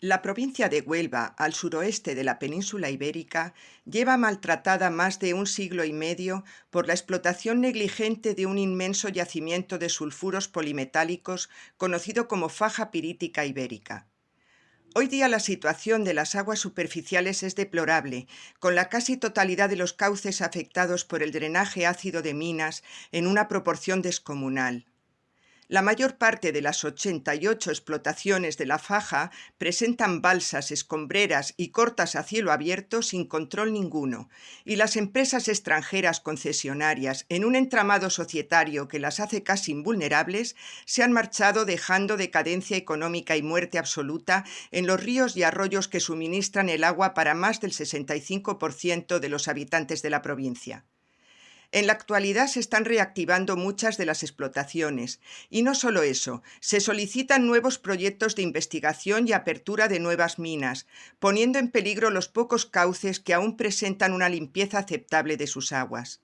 La provincia de Huelva, al suroeste de la península ibérica, lleva maltratada más de un siglo y medio por la explotación negligente de un inmenso yacimiento de sulfuros polimetálicos conocido como faja pirítica ibérica. Hoy día la situación de las aguas superficiales es deplorable, con la casi totalidad de los cauces afectados por el drenaje ácido de minas en una proporción descomunal. La mayor parte de las 88 explotaciones de la faja presentan balsas, escombreras y cortas a cielo abierto sin control ninguno, y las empresas extranjeras concesionarias, en un entramado societario que las hace casi invulnerables, se han marchado dejando decadencia económica y muerte absoluta en los ríos y arroyos que suministran el agua para más del 65% de los habitantes de la provincia. En la actualidad se están reactivando muchas de las explotaciones y no solo eso, se solicitan nuevos proyectos de investigación y apertura de nuevas minas, poniendo en peligro los pocos cauces que aún presentan una limpieza aceptable de sus aguas.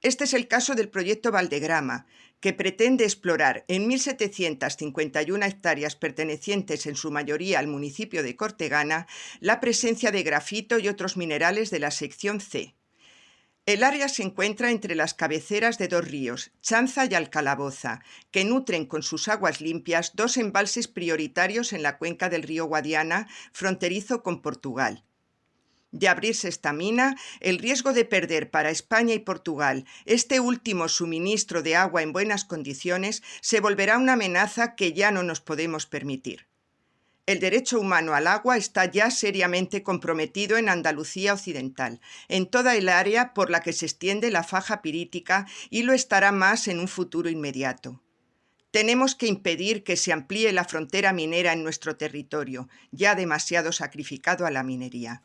Este es el caso del proyecto Valdegrama, que pretende explorar en 1.751 hectáreas pertenecientes en su mayoría al municipio de Cortegana la presencia de grafito y otros minerales de la sección C. El área se encuentra entre las cabeceras de dos ríos, Chanza y Alcalaboza, que nutren con sus aguas limpias dos embalses prioritarios en la cuenca del río Guadiana, fronterizo con Portugal. De abrirse esta mina, el riesgo de perder para España y Portugal este último suministro de agua en buenas condiciones se volverá una amenaza que ya no nos podemos permitir. El derecho humano al agua está ya seriamente comprometido en Andalucía Occidental, en toda el área por la que se extiende la faja pirítica y lo estará más en un futuro inmediato. Tenemos que impedir que se amplíe la frontera minera en nuestro territorio, ya demasiado sacrificado a la minería.